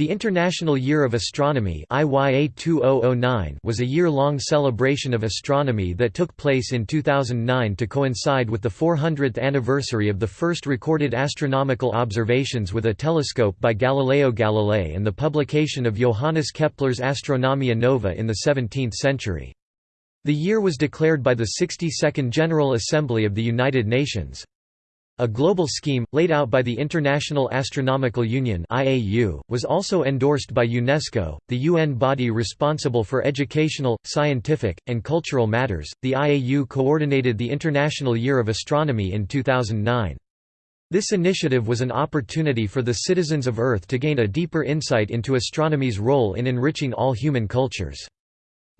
The International Year of Astronomy was a year-long celebration of astronomy that took place in 2009 to coincide with the 400th anniversary of the first recorded astronomical observations with a telescope by Galileo Galilei and the publication of Johannes Kepler's Astronomia Nova in the 17th century. The year was declared by the 62nd General Assembly of the United Nations. A global scheme, laid out by the International Astronomical Union was also endorsed by UNESCO, the UN body responsible for educational, scientific, and cultural matters. The IAU coordinated the International Year of Astronomy in 2009. This initiative was an opportunity for the citizens of Earth to gain a deeper insight into astronomy's role in enriching all human cultures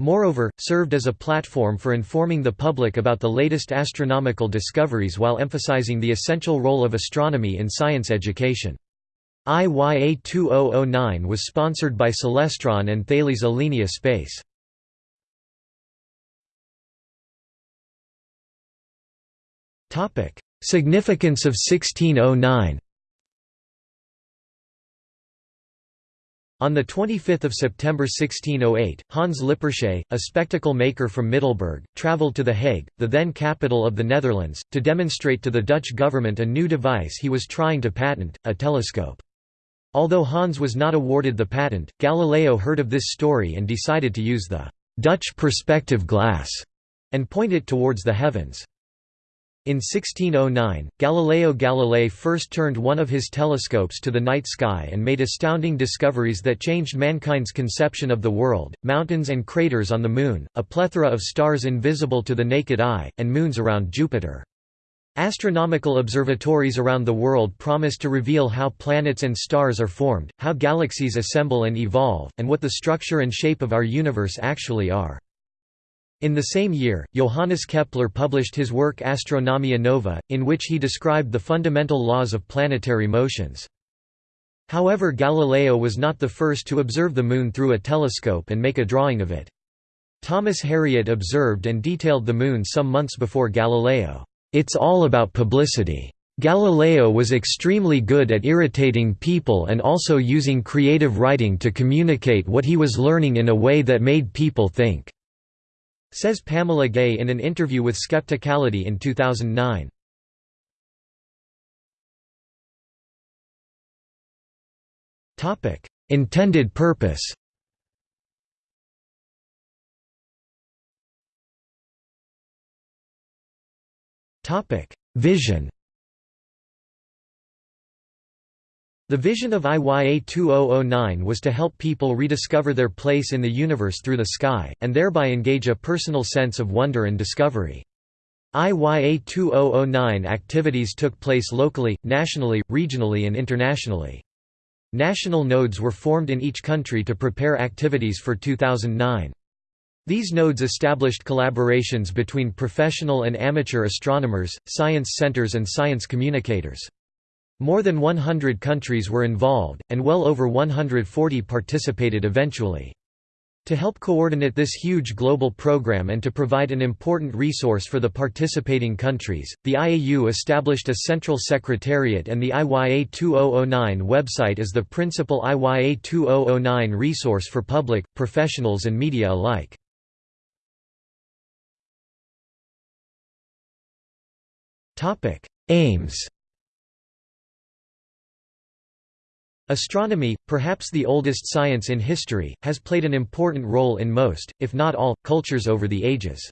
moreover, served as a platform for informing the public about the latest astronomical discoveries while emphasizing the essential role of astronomy in science education. IYA 2009 was sponsored by Celestron and Thales Alenia Space. Significance of 1609 On 25 September 1608, Hans Lippershey, a spectacle maker from Middelburg, travelled to The Hague, the then capital of the Netherlands, to demonstrate to the Dutch government a new device he was trying to patent, a telescope. Although Hans was not awarded the patent, Galileo heard of this story and decided to use the «Dutch perspective glass» and point it towards the heavens. In 1609, Galileo Galilei first turned one of his telescopes to the night sky and made astounding discoveries that changed mankind's conception of the world, mountains and craters on the Moon, a plethora of stars invisible to the naked eye, and moons around Jupiter. Astronomical observatories around the world promise to reveal how planets and stars are formed, how galaxies assemble and evolve, and what the structure and shape of our universe actually are. In the same year, Johannes Kepler published his work Astronomia Nova, in which he described the fundamental laws of planetary motions. However Galileo was not the first to observe the Moon through a telescope and make a drawing of it. Thomas Harriot observed and detailed the Moon some months before Galileo. It's all about publicity. Galileo was extremely good at irritating people and also using creative writing to communicate what he was learning in a way that made people think. Says Pamela Gay in an interview with Skepticality in 2009. Intended purpose Vision The vision of IYA 2009 was to help people rediscover their place in the universe through the sky, and thereby engage a personal sense of wonder and discovery. IYA 2009 activities took place locally, nationally, regionally and internationally. National nodes were formed in each country to prepare activities for 2009. These nodes established collaborations between professional and amateur astronomers, science centers and science communicators. More than 100 countries were involved, and well over 140 participated eventually. To help coordinate this huge global program and to provide an important resource for the participating countries, the IAU established a central secretariat and the IYA 2009 website is the principal IYA 2009 resource for public, professionals and media alike. Aims Astronomy, perhaps the oldest science in history, has played an important role in most, if not all, cultures over the ages.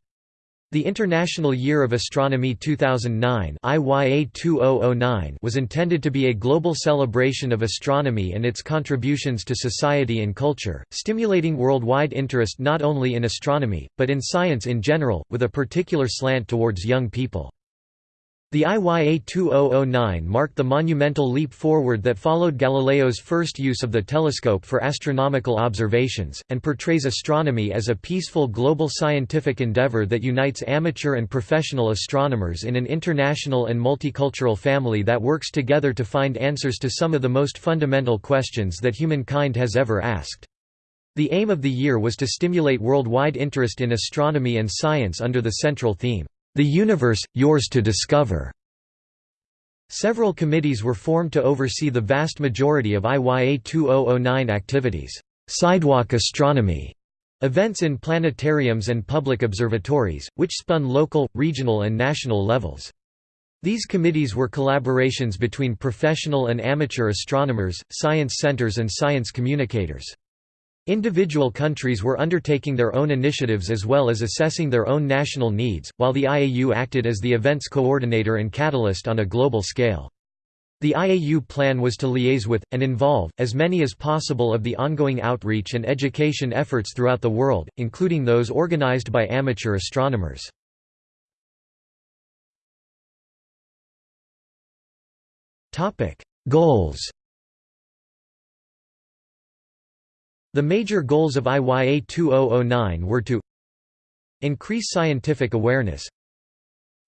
The International Year of Astronomy 2009 IYA 2009 was intended to be a global celebration of astronomy and its contributions to society and culture, stimulating worldwide interest not only in astronomy, but in science in general, with a particular slant towards young people. The IYA 2009 marked the monumental leap forward that followed Galileo's first use of the telescope for astronomical observations, and portrays astronomy as a peaceful global scientific endeavor that unites amateur and professional astronomers in an international and multicultural family that works together to find answers to some of the most fundamental questions that humankind has ever asked. The aim of the year was to stimulate worldwide interest in astronomy and science under the central theme, the universe, yours to discover. Several committees were formed to oversee the vast majority of IYA 2009 activities. Sidewalk astronomy events in planetariums and public observatories, which spun local, regional and national levels. These committees were collaborations between professional and amateur astronomers, science centers and science communicators. Individual countries were undertaking their own initiatives as well as assessing their own national needs, while the IAU acted as the event's coordinator and catalyst on a global scale. The IAU plan was to liaise with, and involve, as many as possible of the ongoing outreach and education efforts throughout the world, including those organized by amateur astronomers. Goals The major goals of IYA 2009 were to increase scientific awareness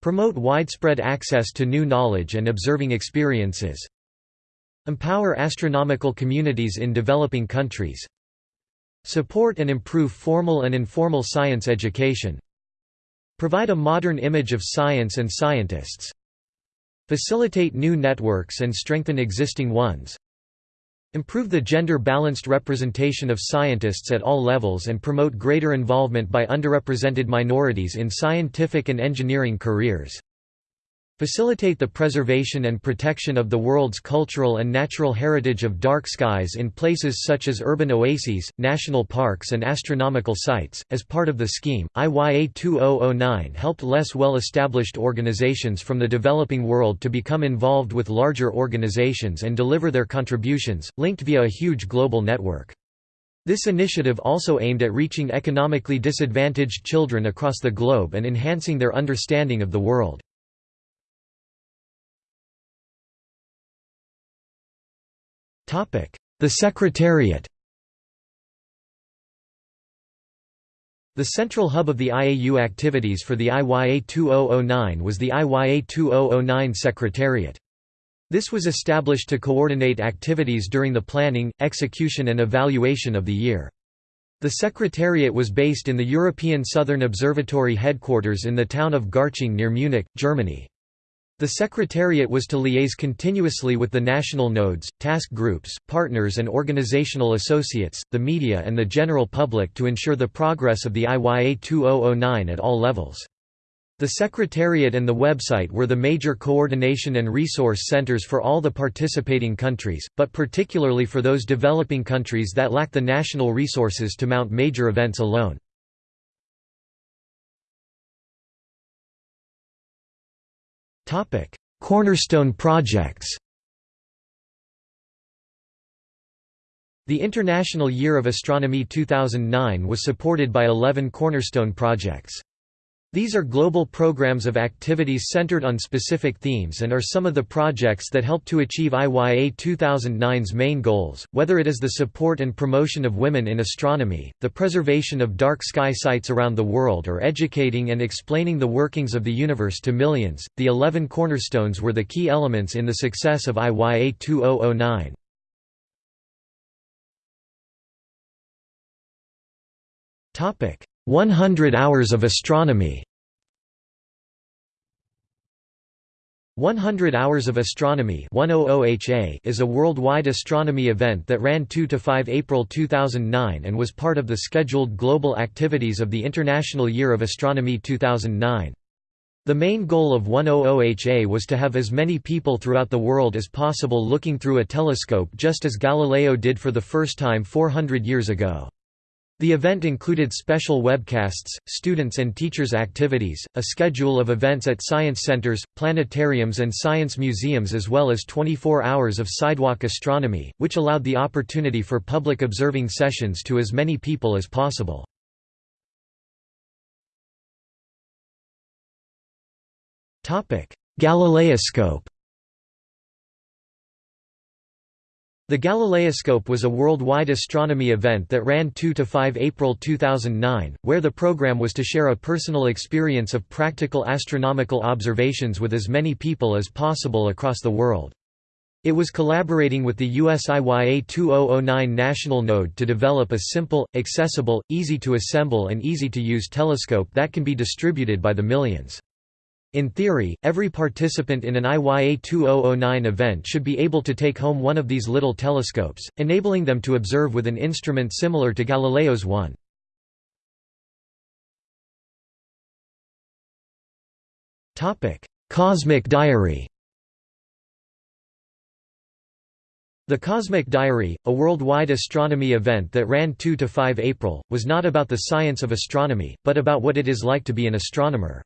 promote widespread access to new knowledge and observing experiences empower astronomical communities in developing countries support and improve formal and informal science education provide a modern image of science and scientists facilitate new networks and strengthen existing ones Improve the gender-balanced representation of scientists at all levels and promote greater involvement by underrepresented minorities in scientific and engineering careers. Facilitate the preservation and protection of the world's cultural and natural heritage of dark skies in places such as urban oases, national parks, and astronomical sites. As part of the scheme, IYA 2009 helped less well established organizations from the developing world to become involved with larger organizations and deliver their contributions, linked via a huge global network. This initiative also aimed at reaching economically disadvantaged children across the globe and enhancing their understanding of the world. The Secretariat The central hub of the IAU activities for the IYA 2009 was the IYA 2009 Secretariat. This was established to coordinate activities during the planning, execution and evaluation of the year. The Secretariat was based in the European Southern Observatory headquarters in the town of Garching near Munich, Germany. The Secretariat was to liaise continuously with the national nodes, task groups, partners and organizational associates, the media and the general public to ensure the progress of the IYA 2009 at all levels. The Secretariat and the website were the major coordination and resource centers for all the participating countries, but particularly for those developing countries that lack the national resources to mount major events alone. Cornerstone projects The International Year of Astronomy 2009 was supported by 11 cornerstone projects. These are global programs of activities centered on specific themes and are some of the projects that help to achieve IYA 2009's main goals, whether it is the support and promotion of women in astronomy, the preservation of dark sky sites around the world or educating and explaining the workings of the universe to millions. The 11 cornerstones were the key elements in the success of IYA 2009. Topic: 100 Hours of Astronomy 100 Hours of Astronomy is a worldwide astronomy event that ran 2–5 April 2009 and was part of the scheduled global activities of the International Year of Astronomy 2009. The main goal of 100HA was to have as many people throughout the world as possible looking through a telescope just as Galileo did for the first time 400 years ago. The event included special webcasts, students and teachers activities, a schedule of events at science centers, planetariums and science museums as well as 24 hours of sidewalk astronomy, which allowed the opportunity for public observing sessions to as many people as possible. Galileoscope The Galileoscope was a worldwide astronomy event that ran 2 to 5 April 2009, where the program was to share a personal experience of practical astronomical observations with as many people as possible across the world. It was collaborating with the US IYA 2009 National Node to develop a simple, accessible, easy to assemble and easy to use telescope that can be distributed by the millions. In theory, every participant in an IYA 2009 event should be able to take home one of these little telescopes, enabling them to observe with an instrument similar to Galileo's one. Cosmic Diary The Cosmic Diary, a worldwide astronomy event that ran 2–5 April, was not about the science of astronomy, but about what it is like to be an astronomer.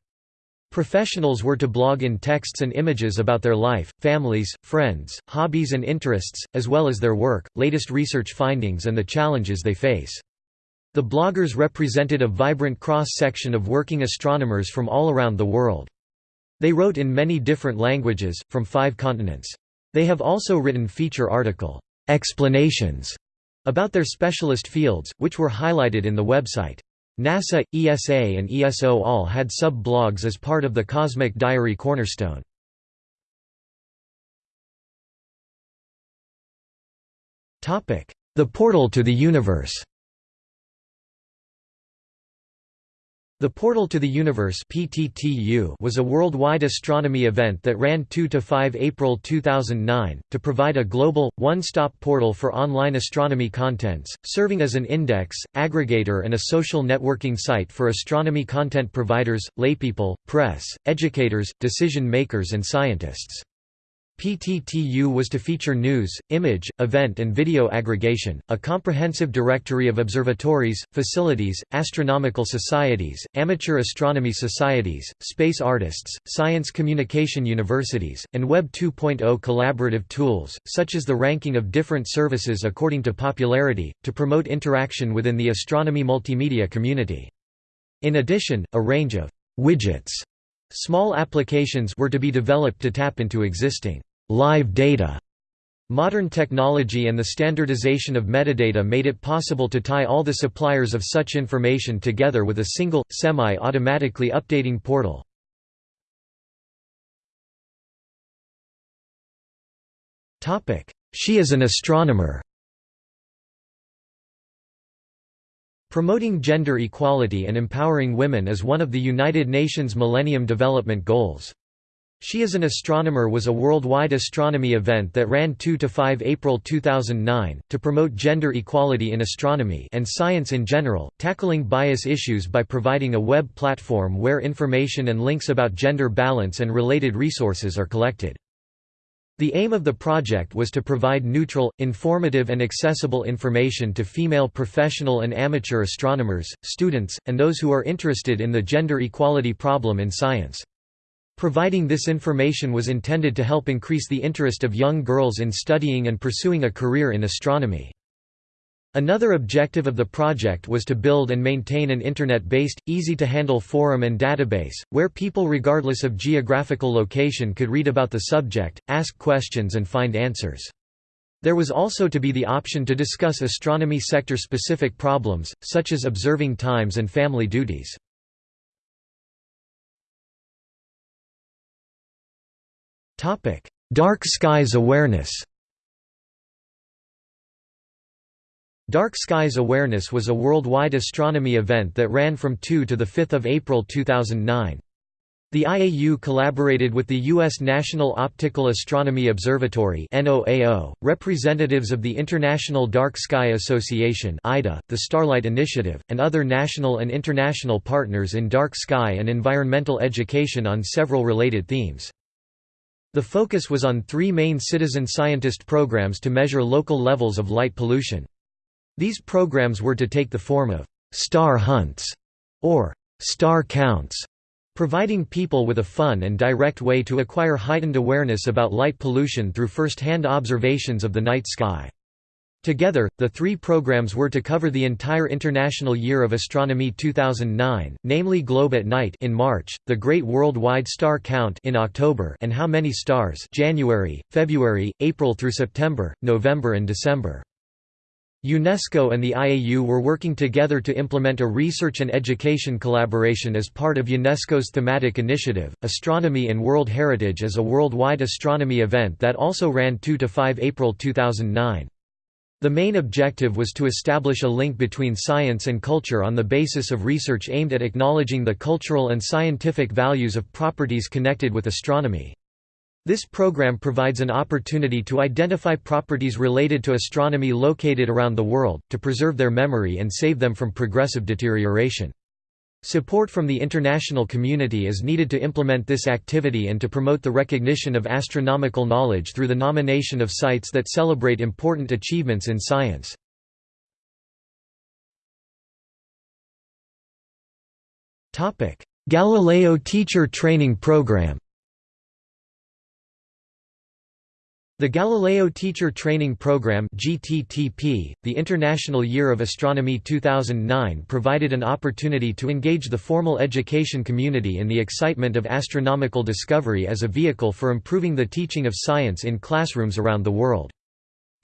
Professionals were to blog in texts and images about their life, families, friends, hobbies and interests, as well as their work, latest research findings and the challenges they face. The bloggers represented a vibrant cross-section of working astronomers from all around the world. They wrote in many different languages, from five continents. They have also written feature article explanations about their specialist fields, which were highlighted in the website. NASA, ESA and ESO all had sub-blogs as part of the Cosmic Diary cornerstone. The Portal to the Universe The Portal to the Universe was a worldwide astronomy event that ran 2–5 April 2009, to provide a global, one-stop portal for online astronomy contents, serving as an index, aggregator and a social networking site for astronomy content providers, laypeople, press, educators, decision-makers and scientists. PTTU was to feature news, image, event and video aggregation, a comprehensive directory of observatories, facilities, astronomical societies, amateur astronomy societies, space artists, science communication universities, and Web 2.0 collaborative tools, such as the ranking of different services according to popularity, to promote interaction within the astronomy multimedia community. In addition, a range of widgets Small applications were to be developed to tap into existing live data. Modern technology and the standardization of metadata made it possible to tie all the suppliers of such information together with a single, semi-automatically updating portal. She is an astronomer Promoting gender equality and empowering women is one of the United Nations Millennium Development Goals. She is an Astronomer was a worldwide astronomy event that ran 2 to 5 April 2009, to promote gender equality in astronomy and science in general, tackling bias issues by providing a web platform where information and links about gender balance and related resources are collected. The aim of the project was to provide neutral, informative and accessible information to female professional and amateur astronomers, students, and those who are interested in the gender equality problem in science. Providing this information was intended to help increase the interest of young girls in studying and pursuing a career in astronomy. Another objective of the project was to build and maintain an Internet-based, easy-to-handle forum and database, where people regardless of geographical location could read about the subject, ask questions and find answers. There was also to be the option to discuss astronomy sector-specific problems, such as observing times and family duties. Dark skies awareness Dark Skies Awareness was a worldwide astronomy event that ran from 2 to 5 April 2009. The IAU collaborated with the U.S. National Optical Astronomy Observatory representatives of the International Dark Sky Association the Starlight Initiative, and other national and international partners in dark sky and environmental education on several related themes. The focus was on three main citizen scientist programs to measure local levels of light pollution. These programs were to take the form of «star hunts» or «star counts», providing people with a fun and direct way to acquire heightened awareness about light pollution through first-hand observations of the night sky. Together, the three programs were to cover the entire International Year of Astronomy 2009, namely Globe at Night in March, the Great Worldwide Star Count in October and How Many Stars January, February, April through September, November and December. UNESCO and the IAU were working together to implement a research and education collaboration as part of UNESCO's thematic initiative, Astronomy and World Heritage as a worldwide astronomy event that also ran 2–5 April 2009. The main objective was to establish a link between science and culture on the basis of research aimed at acknowledging the cultural and scientific values of properties connected with astronomy. This program provides an opportunity to identify properties related to astronomy located around the world, to preserve their memory and save them from progressive deterioration. Support from the international community is needed to implement this activity and to promote the recognition of astronomical knowledge through the nomination of sites that celebrate important achievements in science. Galileo Teacher Training Program The Galileo Teacher Training Program GTTP, the International Year of Astronomy 2009 provided an opportunity to engage the formal education community in the excitement of astronomical discovery as a vehicle for improving the teaching of science in classrooms around the world.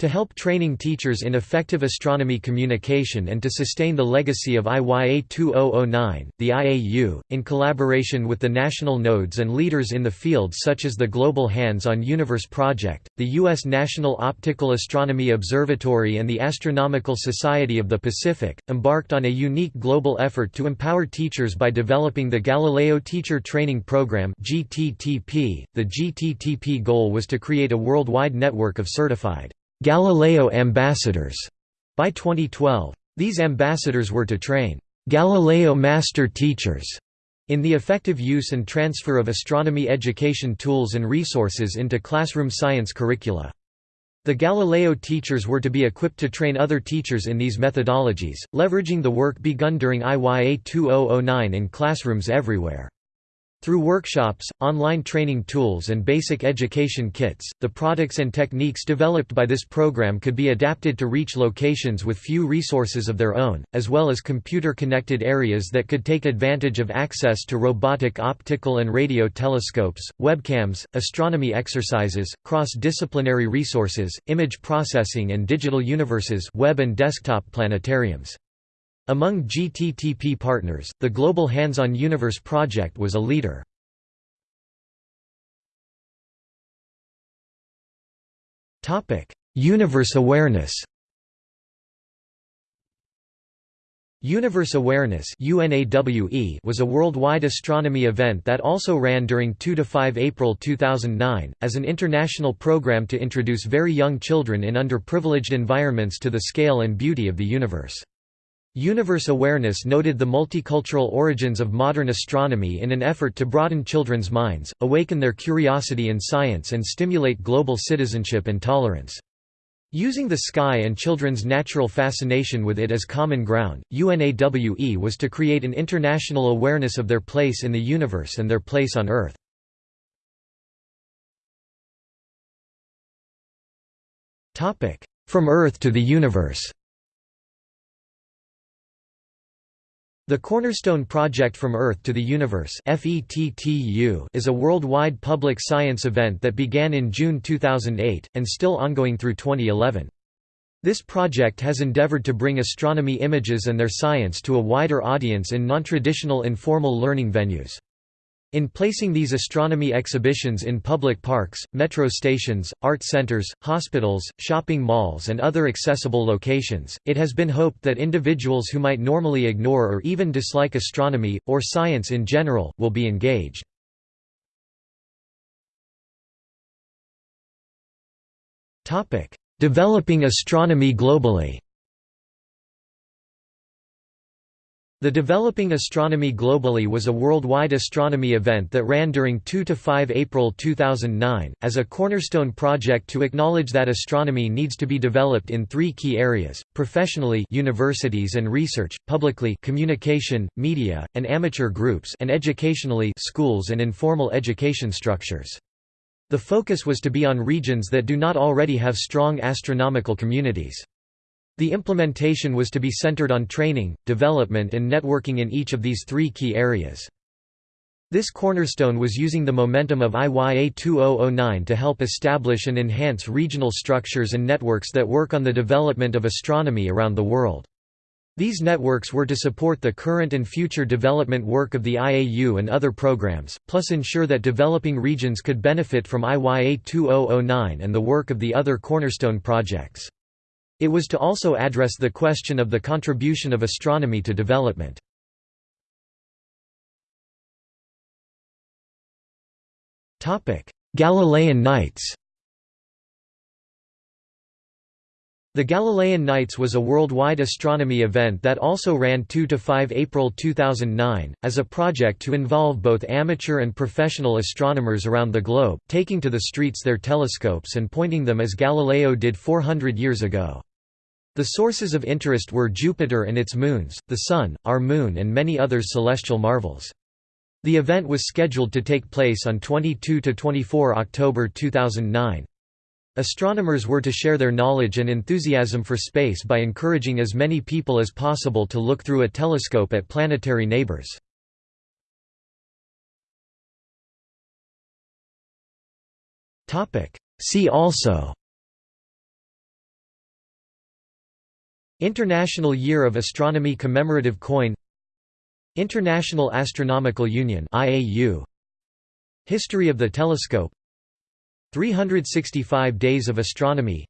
To help training teachers in effective astronomy communication and to sustain the legacy of IYA 2009, the IAU, in collaboration with the national nodes and leaders in the field such as the Global Hands-on Universe Project, the U.S. National Optical Astronomy Observatory and the Astronomical Society of the Pacific, embarked on a unique global effort to empower teachers by developing the Galileo Teacher Training Program. .The GTTP goal was to create a worldwide network of certified Galileo ambassadors by 2012. These ambassadors were to train Galileo master teachers in the effective use and transfer of astronomy education tools and resources into classroom science curricula. The Galileo teachers were to be equipped to train other teachers in these methodologies, leveraging the work begun during IYA 2009 in classrooms everywhere. Through workshops, online training tools and basic education kits, the products and techniques developed by this program could be adapted to reach locations with few resources of their own, as well as computer-connected areas that could take advantage of access to robotic optical and radio telescopes, webcams, astronomy exercises, cross-disciplinary resources, image processing and digital universes web and desktop planetariums. Among GTTP partners, the Global Hands-on Universe project was a leader. Universe awareness Universe Awareness was a worldwide astronomy event that also ran during 2–5 April 2009, as an international program to introduce very young children in underprivileged environments to the scale and beauty of the universe. Universe Awareness noted the multicultural origins of modern astronomy in an effort to broaden children's minds, awaken their curiosity in science and stimulate global citizenship and tolerance. Using the sky and children's natural fascination with it as common ground, UNAWE was to create an international awareness of their place in the universe and their place on Earth. From Earth to the universe The Cornerstone Project From Earth to the Universe is a worldwide public science event that began in June 2008, and still ongoing through 2011. This project has endeavored to bring astronomy images and their science to a wider audience in non-traditional informal learning venues. In placing these astronomy exhibitions in public parks, metro stations, art centers, hospitals, shopping malls and other accessible locations, it has been hoped that individuals who might normally ignore or even dislike astronomy, or science in general, will be engaged. Developing astronomy globally The Developing Astronomy Globally was a worldwide astronomy event that ran during 2 to 5 April 2009, as a cornerstone project to acknowledge that astronomy needs to be developed in three key areas, professionally universities and research, publicly communication, media, and amateur groups and educationally schools and informal education structures. The focus was to be on regions that do not already have strong astronomical communities. The implementation was to be centered on training, development and networking in each of these three key areas. This cornerstone was using the momentum of IYA 2009 to help establish and enhance regional structures and networks that work on the development of astronomy around the world. These networks were to support the current and future development work of the IAU and other programs, plus ensure that developing regions could benefit from IYA 2009 and the work of the other cornerstone projects. It was to also address the question of the contribution of astronomy to development. Galilean Nights The Galilean Nights was a worldwide astronomy event that also ran 2 to 5 April 2009, as a project to involve both amateur and professional astronomers around the globe, taking to the streets their telescopes and pointing them as Galileo did 400 years ago. The sources of interest were Jupiter and its moons, the Sun, our Moon and many other celestial marvels. The event was scheduled to take place on 22–24 October 2009. Astronomers were to share their knowledge and enthusiasm for space by encouraging as many people as possible to look through a telescope at planetary neighbors. See also International Year of Astronomy commemorative coin International Astronomical Union History of the telescope 365 Days of Astronomy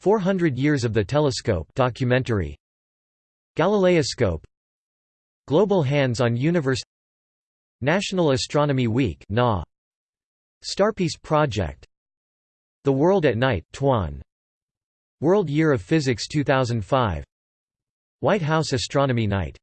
400 Years of the Telescope documentary Galileoscope Global Hands on Universe National Astronomy Week Starpeace Project The World at Night TWAN World Year of Physics 2005 White House Astronomy Night